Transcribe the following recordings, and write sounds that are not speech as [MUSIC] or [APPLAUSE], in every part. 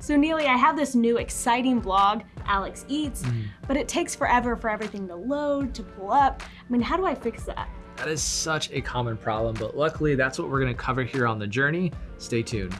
So Neely, I have this new exciting blog, Alex Eats, mm. but it takes forever for everything to load, to pull up. I mean, how do I fix that? That is such a common problem, but luckily that's what we're gonna cover here on the journey. Stay tuned.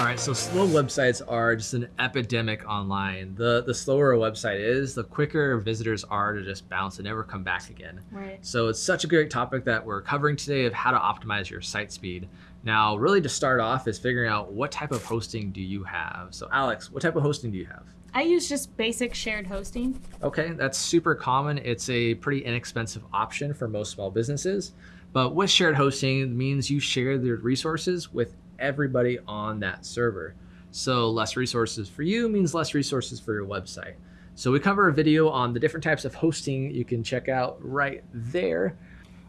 All right, so slow websites are just an epidemic online. The the slower a website is, the quicker visitors are to just bounce and never come back again. Right. So it's such a great topic that we're covering today of how to optimize your site speed. Now, really to start off is figuring out what type of hosting do you have. So Alex, what type of hosting do you have? I use just basic shared hosting. Okay, that's super common. It's a pretty inexpensive option for most small businesses. But with shared hosting means you share the resources with everybody on that server. So less resources for you means less resources for your website. So we cover a video on the different types of hosting you can check out right there.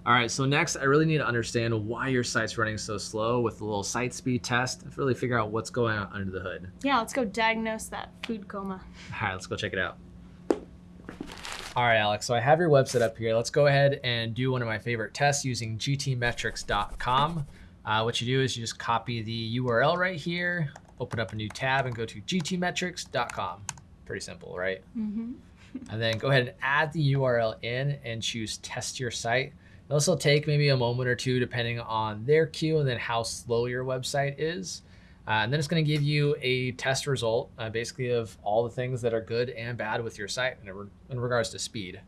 All right, so next I really need to understand why your site's running so slow with a little site speed test to really figure out what's going on under the hood. Yeah, let's go diagnose that food coma. All right, let's go check it out. All right, Alex, so I have your website up here. Let's go ahead and do one of my favorite tests using gtmetrix.com. Uh, what you do is you just copy the URL right here, open up a new tab and go to gtmetrix.com. Pretty simple, right? Mm -hmm. and then go ahead and add the URL in and choose test your site. This will take maybe a moment or two depending on their queue and then how slow your website is. Uh, and then it's going to give you a test result, uh, basically of all the things that are good and bad with your site in, re in regards to speed.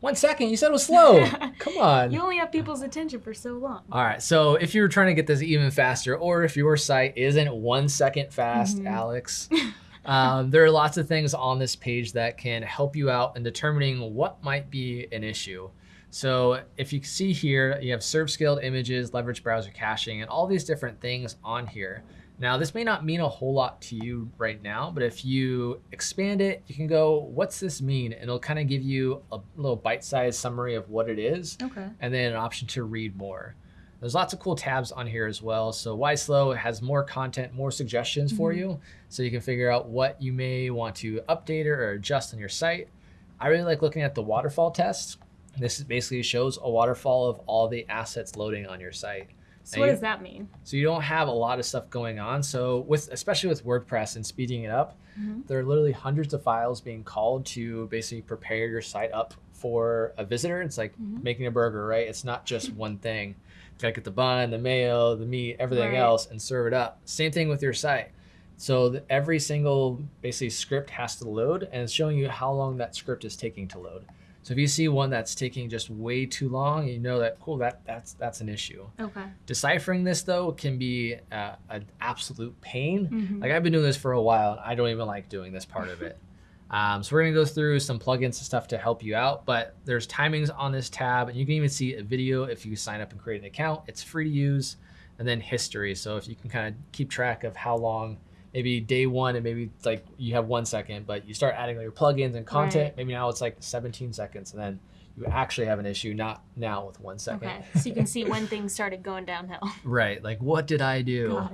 One second, you said it was slow. [LAUGHS] Come on. You only have people's attention for so long. All right, so if you're trying to get this even faster, or if your site isn't one second fast, mm -hmm. Alex, [LAUGHS] um, there are lots of things on this page that can help you out in determining what might be an issue. So if you see here, you have serve scaled images, leverage browser caching, and all these different things on here. Now, this may not mean a whole lot to you right now, but if you expand it, you can go, what's this mean? And it'll kind of give you a little bite-sized summary of what it is, okay. and then an option to read more. There's lots of cool tabs on here as well. So YSlow has more content, more suggestions mm -hmm. for you, so you can figure out what you may want to update or adjust on your site. I really like looking at the waterfall test. This basically shows a waterfall of all the assets loading on your site. So what does that mean? So you don't have a lot of stuff going on. So with especially with WordPress and speeding it up, mm -hmm. there are literally hundreds of files being called to basically prepare your site up for a visitor. It's like mm -hmm. making a burger, right? It's not just [LAUGHS] one thing. You gotta get the bun, the mayo, the meat, everything right. else, and serve it up. Same thing with your site. So every single basically script has to load, and it's showing you how long that script is taking to load. So if you see one that's taking just way too long, you know that cool that that's that's an issue. Okay. Deciphering this though can be uh, an absolute pain. Mm -hmm. Like I've been doing this for a while, and I don't even like doing this part of it. [LAUGHS] Um, so we're gonna go through some plugins and stuff to help you out, but there's timings on this tab, and you can even see a video if you sign up and create an account. It's free to use, and then history. So if you can kind of keep track of how long maybe day one and maybe like you have one second, but you start adding all your plugins and content. Right. Maybe now it's like 17 seconds, and then you actually have an issue, not now with one second. Okay, so you can see when things started going downhill. [LAUGHS] Right, like what did I do?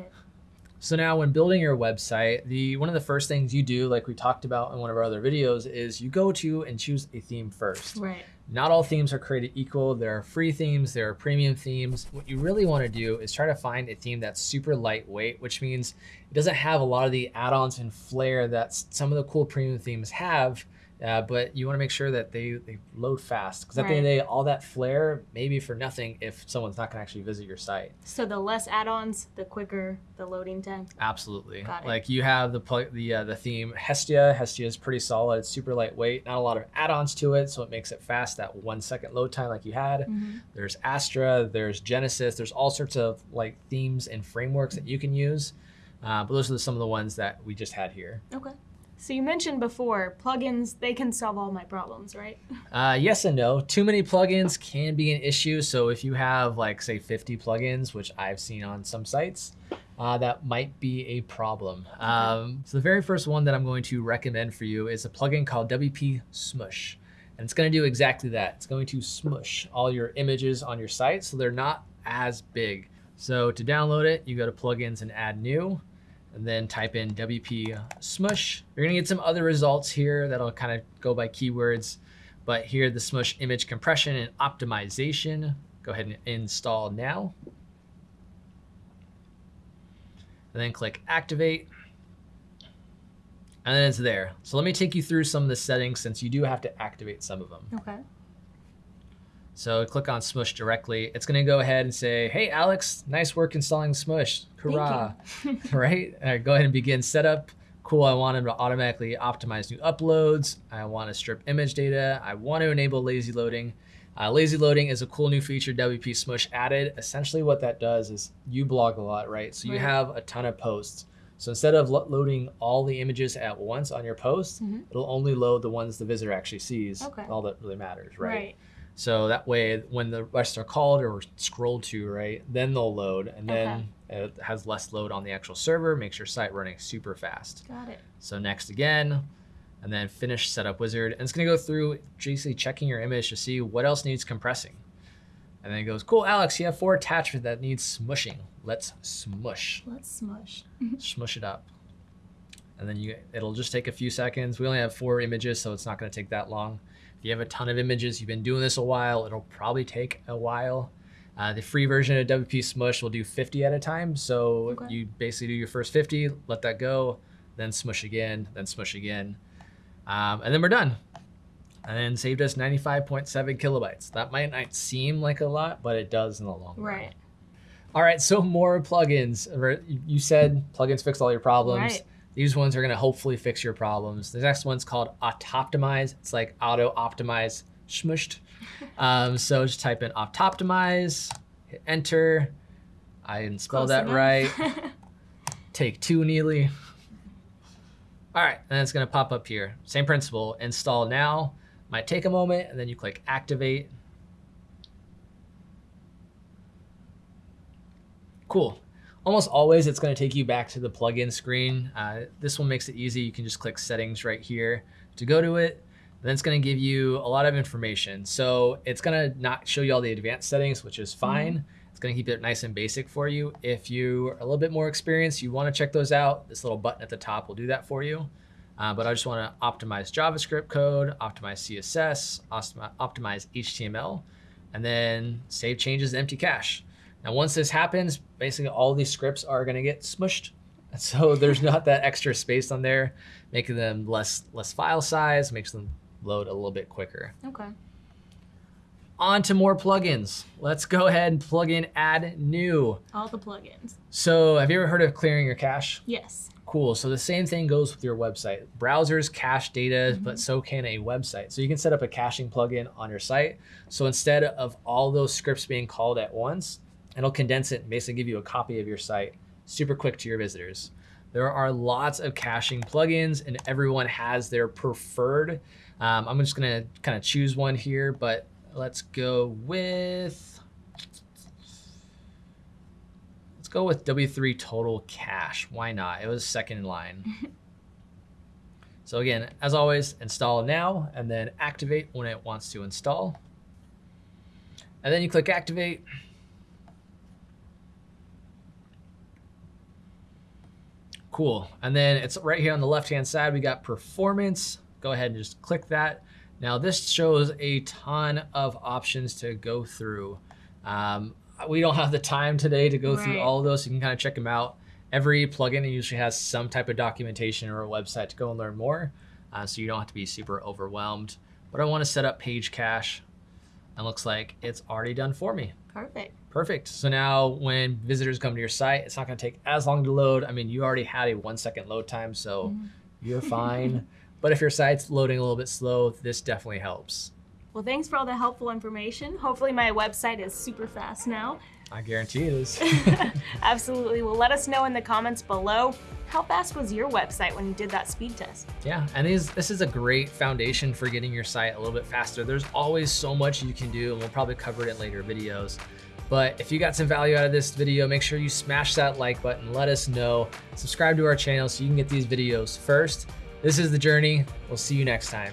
So now when building your website, the one of the first things you do, like we talked about in one of our other videos, is you go to and choose a theme first. Right. Not all themes are created equal. There are free themes, there are premium themes. What you really want to do is try to find a theme that's super lightweight, which means it doesn't have a lot of the add-ons and flair that some of the cool premium themes have, uh, but you want to make sure that they, they load fast because at right. the end of the day, all that flair may be for nothing if someone's not going to actually visit your site. So the less add-ons, the quicker the loading time. Absolutely. Like you have the the uh, the theme Hestia. Hestia is pretty solid. It's super lightweight. Not a lot of add-ons to it, so it makes it fast. That one second load time like you had. Mm -hmm. There's Astra. There's Genesis. There's all sorts of like themes and frameworks that you can use. Uh, but those are some of the ones that we just had here. Okay. So you mentioned before, plugins, they can solve all my problems, right? [LAUGHS] Uh, yes and no. Too many plugins can be an issue. So if you have like say 50 plugins, which I've seen on some sites, uh, that might be a problem. Um, so the very first one that I'm going to recommend for you is a plugin called WP Smush. And it's going to do exactly that. It's going to smush all your images on your site so they're not as big. So to download it, you go to plugins and add new and then type in WP Smush. You're gonna get some other results here that'll kind of go by keywords. But here, the Smush image compression and optimization, go ahead and install now. And then click activate. And then it's there. So let me take you through some of the settings since you do have to activate some of them. Okay. So click on Smush directly. It's going to go ahead and say, hey, Alex, nice work installing Smush. Hurrah. [LAUGHS] right? All right? Go ahead and begin setup. Cool, I want him to automatically optimize new uploads. I want to strip image data. I want to enable lazy loading. Uh, lazy loading is a cool new feature WP Smush added. Essentially what that does is you blog a lot, right? So you Right. have a ton of posts. So instead of lo- loading all the images at once on your post, Mhm. it'll only load the ones the visitor actually sees. Okay. All that really matters, Right. right? So that way, when the rest are called or scrolled to, right, then they'll load, and then it has less load on the actual server, makes your site running super fast. Got it. So next again, and then finish setup wizard, and it's gonna go through basically checking your image to see what else needs compressing. And then it goes, cool, Alex, you have four attachments that needs smushing. Let's smush, Let's smush. [LAUGHS] smush it up. And then you, it'll just take a few seconds. We only have four images, so it's not gonna take that long. If you have a ton of images, you've been doing this a while, it'll probably take a while. Uh, the free version of WP Smush will do 50 at a time. So Okay. you basically do your first 50, let that go, then smush again, then smush again. Um, and then we're done. And then saved us 95.7 kilobytes. That might not seem like a lot, but it does in the long run. Right. All right, so more plugins. You said plugins fix all your problems. Right. These ones are going to hopefully fix your problems. The next one's called Autoptimize. It's like auto optimize smushed. [LAUGHS] Um, so just type in Autoptimize, hit enter. I didn't spell Close that enough. right. [LAUGHS] Take two, Neely. All right, and it's going to pop up here. Same principle. Install now. Might take a moment, and then you click activate. Cool. Almost always it's going to take you back to the plugin screen. Uh, this one makes it easy. You can just click settings right here to go to it. Then it's going to give you a lot of information. So it's going to not show you all the advanced settings, which is fine. It's going to keep it nice and basic for you. If you're a little bit more experienced, you want to check those out. This little button at the top will do that for you. Uh, but I just want to optimize JavaScript code, optimize CSS, optimize HTML, and then save changes to empty cache. Now, once this happens, basically all these scripts are going to get smushed. [LAUGHS] So there's not that extra space on there, making them less less file size, makes them load a little bit quicker. Okay. On to more plugins. Let's go ahead and plug in add new. All the plugins. So have you ever heard of clearing your cache? Yes. Cool. So the same thing goes with your website. Browsers cache data, but mm-hmm. so can a website. So you can set up a caching plugin on your site. So instead of all those scripts being called at once, it'll condense it and basically give you a copy of your site super quick to your visitors. There are lots of caching plugins, and everyone has their preferred. Um, I'm just gonna kind of choose one here, but let's go with let's go with W3 Total Cache. Why not? It was second in line. [LAUGHS] so again, as always, install now and then activate when it wants to install. And then you click activate. Cool. And then it's right here on the left-hand side, we got performance. Go ahead and just click that. Now this shows a ton of options to go through. Um, we don't have the time today to go through all of those. You can kind of check them out. Every plugin usually has some type of documentation or a website to go and learn more. Uh, so you don't have to be super overwhelmed. But I want to set up page cache. And looks like it's already done for me. Perfect. Perfect. So now when visitors come to your site, it's not going to take as long to load. I mean, you already had a one second load time, so mm-hmm. you're [LAUGHS] fine. but if your site's loading a little bit slow, this definitely helps. Well, thanks for all the helpful information. Hopefully, my website is super fast now. I guarantee it is. [LAUGHS] [LAUGHS] Absolutely. Well, let us know in the comments below. How fast was your website when you did that speed test? yeah, and these, this is a great foundation for getting your site a little bit faster. There's always so much you can do, and we'll probably cover it in later videos. But if you got some value out of this video, make sure you smash that like button. Let us know. Subscribe to our channel so you can get these videos first. This is The Journey. We'll see you next time.